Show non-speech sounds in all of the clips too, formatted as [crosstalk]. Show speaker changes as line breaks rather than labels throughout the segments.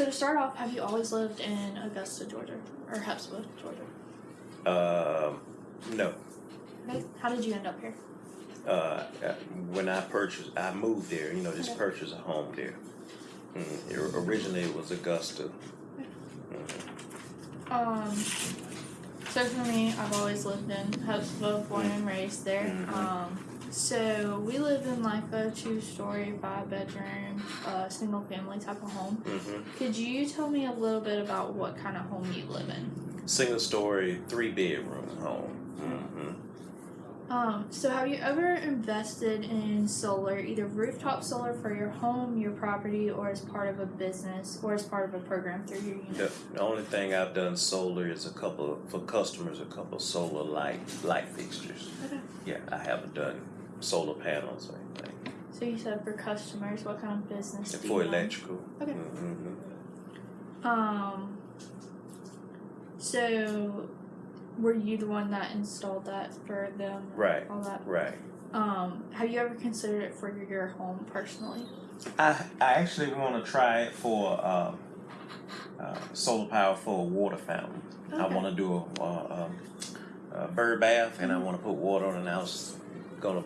So to start off, have you always lived in Augusta, Georgia, or Hephzibah, Georgia?
Um, no.
Okay. How did you end up here?
Uh, uh, when I purchased, I moved there. You know, just
Okay.
purchased a home there. Mm, it- originally, it was Augusta.
Um. So for me, I've always lived in Hephzibah, born and raised there.
Mhm.
Um. So we live in like a two-story, five-bedroom, uh, single-family type of home.
hmm
Could you tell me a little bit about what kind of home you live in?
Single story, three bedroom home. hmm
Um, so have you ever invested in solar, either rooftop solar for your home, your property, or as part of a business, or as part of a program through your unit?
The, the only thing I've done solar is a couple for customers, a couple solar light light fixtures.
Okay.
Yeah, I haven't done solar panels or anything.
So you said for customers, what kind of business do
For
you
electrical.
Okay.
hmm
Um. So, were you the one that installed that for them?
Right.
All that.
Right.
Um. Have you ever considered it for your home personally?
I I actually want to try it for um, uh, solar power for a water fountain. I want to do a, uh, um, a bird bath, and I want to put water on. And I was gonna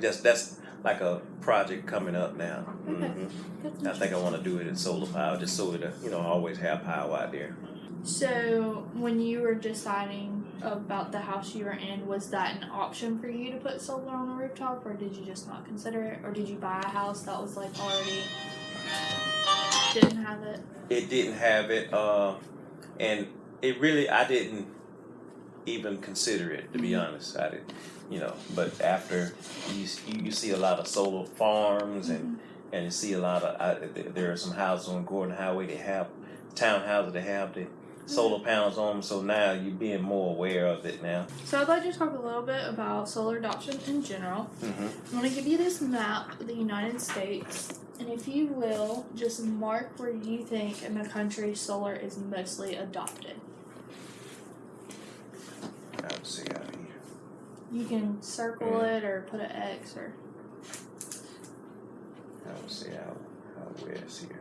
just that's like a project coming up now. Hmm
That's
I think I want to do it in solar power, just so it uh, you know I always have power out there.
So, when you were deciding about the house you were in, was that an option for you to put solar on the rooftop, or did you just not consider it, or did you buy a house that was like already didn't have it?
It didn't have it, uh, and it really I didn't even consider it to be
Mhm.
honest. I did, you know. But after you you, see a lot of solar farms and and you see a lot of I, there are some houses on Gordon Highway that have townhouses that have the solar panels on them. So now you're being more aware of it now.
So, I'd like to talk a little bit about solar adoption in general.
hmm
I'm going to give you this map of the United States, and if you will, just mark where you think in the country solar is mostly adopted.
I would say out here.
You can circle it or put an X or.
I would say out out west here.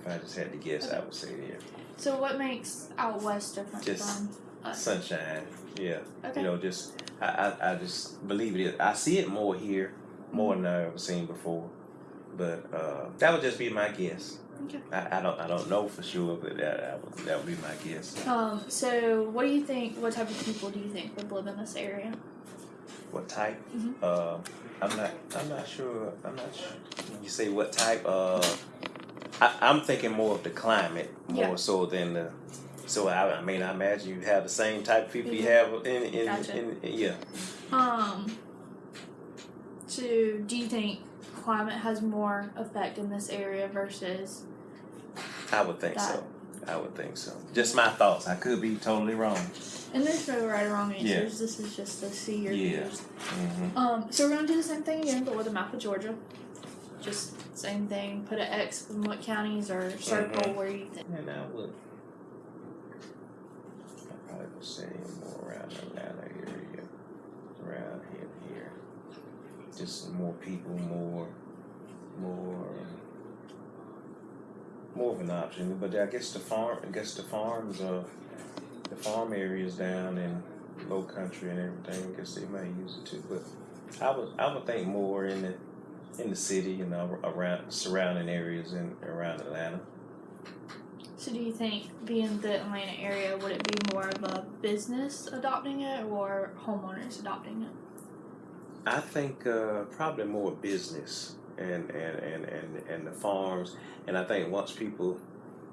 If I just had to guess, I would say there.
So, what makes out west different
Just
from us?
Sunshine, yeah.
Okay.
You know, just I, I, I just believe it is. I see it more here, more than mm-hmm. I've ever seen before. But uh, that would just be my guess.
Okay.
I, I don't I don't know for sure, but that that would, that would be my guess.
Um, so what do you think, what type of people do you think would live in this area?
What type?
Mhm.
Uh, I'm not I'm not sure. I'm not sure. When you say what type, uh, I, I'm thinking more of the climate more
Yeah.
so than the. So I, I mean, I imagine you have the same type of people you
Mhm.
have in in,
Gotcha.
in, yeah.
Um, so do you think climate has more effect in this area versus,
I would think so. I would think so. Just my thoughts. I could be totally wrong.
and there's no right or wrong answers,
Yeah.
this is just to see your
Yeah.
views.
hmm
Um, so we're gonna do the same thing again, but with a map of Georgia. Just same thing, put an X in what counties or circle
Mhm.
where you think.
And I would. I probably would say more around the Atlanta area, around here, here. Just more people, more, more, um, more of an option. But I guess the farm, I guess the farms of the farm areas down in low country and everything. I guess they might use it too. But I would, I would think more in the in the city, you know, around surrounding areas in around Atlanta.
So do you think being the Atlanta area, would it be more of a business adopting it or homeowners adopting it?
I think uh, probably more business and, and, and, and, and the farms. And I think once people,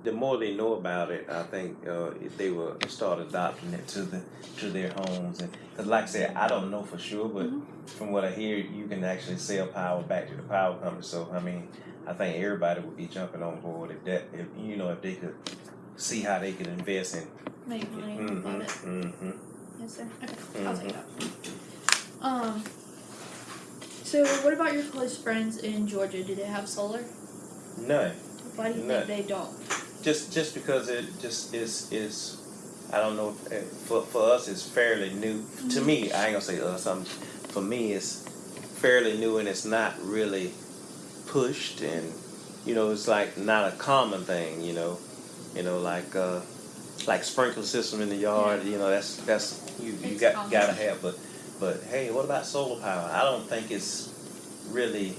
the more they know about it, I think uh, if they will start adopting it to the to their homes. And because, like I said, I don't know for sure, but
Mhm.
from what I hear, you can actually sell power back to the power company. So I mean, I think everybody would be jumping on board if that, if you know, if they could see how they could invest in.
Make money
Mm-hmm, mm-hmm.
Yes, sir. Okay, [laughs] I'll take that. Um. So, what about your close friends in Georgia? Do they have solar?
None.
Why do you
None.
think they don't?
just just because it just is is I don't know if, eh, for for us it's fairly new to me I ain't gonna say us um for me it's fairly new and it's not really pushed and you know, it's like not a common thing. You know, you know, like uh, like sprinkler system in the yard. You know, that's that's you you
It's
got
common.
gotta have. But but hey, what about solar power? I don't think it's really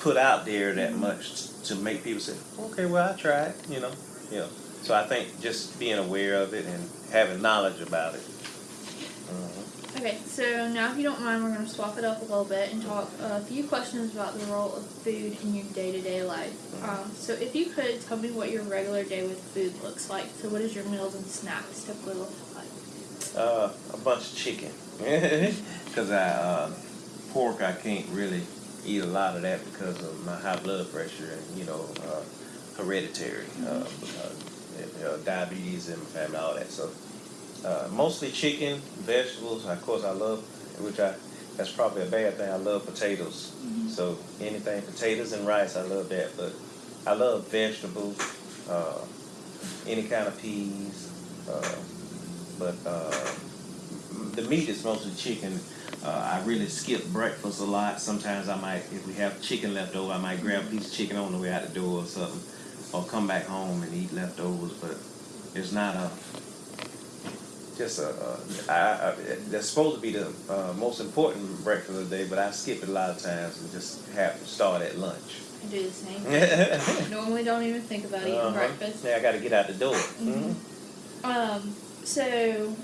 put out there that
Mm-hmm.
much to make people say, okay, well, I tried. You know, know. So I think just being aware of it and having knowledge about it. Mhm.
Okay, so now if you don't mind, we're going to swap it up a little bit and talk a few questions about the role of food in your day to day life. Um, so if you could tell me what your regular day with food looks like. So what does your meals and snacks typically look like?
Uh, a bunch of chicken. Because I uh, pork, I can't really eat a lot of that because of my high blood pressure and you know uh, hereditary uh, uh, uh, diabetes in my family, all that. So uh, mostly chicken, vegetables. Of course, I love, which I that's probably a bad thing. I love potatoes. So anything potatoes and rice, I love that. But I love vegetables, uh, any kind of peas. Uh, but uh, the meat is mostly chicken. Uh, I really skip breakfast a lot. Sometimes I might, if we have chicken left over, I might grab a piece of chicken on the way out the door or something, or come back home and eat leftovers. But it's not a just a. a I, I, that's supposed to be the uh, most important breakfast of the day, but I skip it a lot of times and just have to start at lunch.
I do the same. [laughs] Normally don't even think about eating
Uh-huh.
breakfast.
Yeah, I got to get out the door.
Mhm. Um, so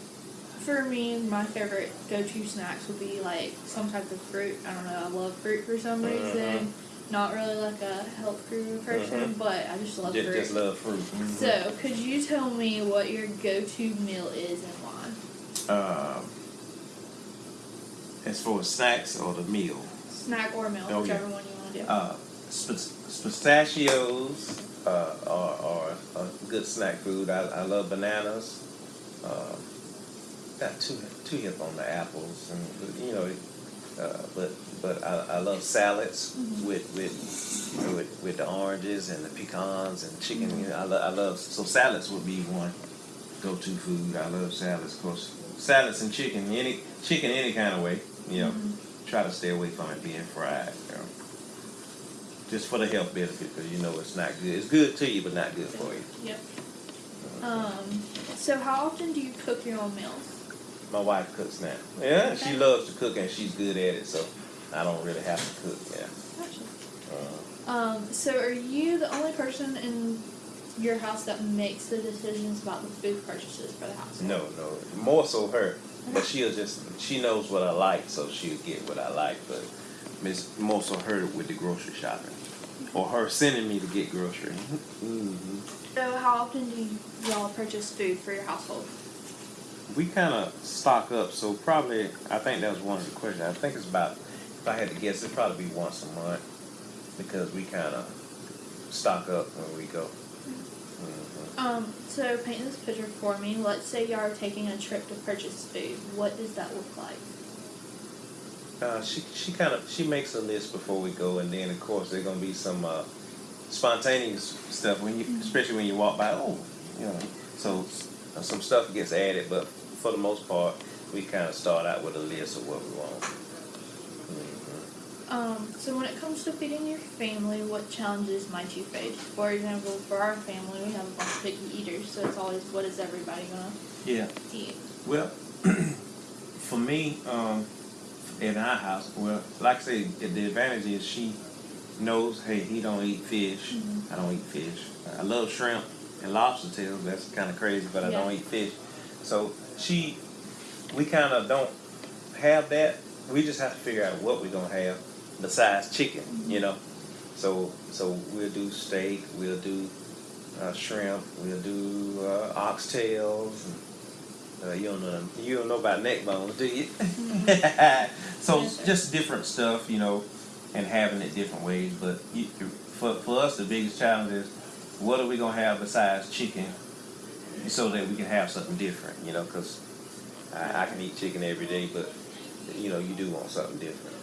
for me, my favorite go-to snacks would be like some type of fruit. I don't know. I love fruit for some reason. Not really like a health guru person,
Mhm.
but I just love
Just,
fruit.
just love fruit. Mhm.
So, could you tell me what your go-to meal is and why?
Um, as as snacks or the meal,
Snack or meal,
Oh,
whichever
yeah.
one you want to do.
uh, pistachios uh, are, are a good snack food. I, I love bananas. Um, got too too hip on the apples, and you know, uh, but but I, I love salads
Mhm.
with with with with the oranges and the pecans and chicken. You know, I, lo- I love so salads would be one go to food. I love salads, of course. Salads and chicken, any chicken any kind of way. You know,
Mhm.
try to stay away from it being fried. You know. Just for the health benefit, because you know it's not good. It's good to you, but not good for you.
Yep. Um, so how often do you cook your own meals?
My wife cooks now. Yeah, she loves to cook and she's good at it, so I don't really have to cook. Yeah.
Gotcha.
Uh,
Um, so are you the only person in your house that makes the decisions about the food purchases for the house?
no, no, more so her, but she'll just she knows what I like, so she'll get what I like. But it's more so her with the grocery shopping, or her sending me to get grocery. hmm
So how often do y'all purchase food for your household?
We kind of stock up, so probably I think that was one of the questions. I think it's about if I had to guess, it'd probably be once a month because we kind of stock up when we go. Mhm.
Um, so paint this picture for me. Let's say y'all are taking a trip to purchase food. What does that look like?
Uh, she she kind of she makes a list before we go, and then of course there's gonna be some uh, spontaneous stuff when you, especially when you walk by. Oh, you know, so uh, some stuff gets added, but for the most part, we kind of start out with a list of what we want. Mhm.
Um, so when it comes to feeding your family, what challenges might you face? For example, for our family, we have a bunch of picky eaters, so it's always what is everybody gonna
Yeah.
eat?
Well, [clears throat] for me, um, in our house, well, like I say, the advantage is she knows, hey, he don't eat fish.
Mhm.
I don't eat fish. I love shrimp and lobster tails. That's kind of crazy, but I
Yeah.
don't eat fish. So she, we kind of don't have that. We just have to figure out what we're gonna have besides chicken, you know. So so we'll do steak. We'll do uh, shrimp. We'll do uh, oxtails. And, uh, you don't know you don't know about neck bones, do you? [laughs] so
Yes,
just different stuff, you know, and having it different ways. But you, for for us, the biggest challenge is what are we gonna have besides chicken, so that we can have something different, you know? Because I, I can eat chicken every day, but you know you do want something different.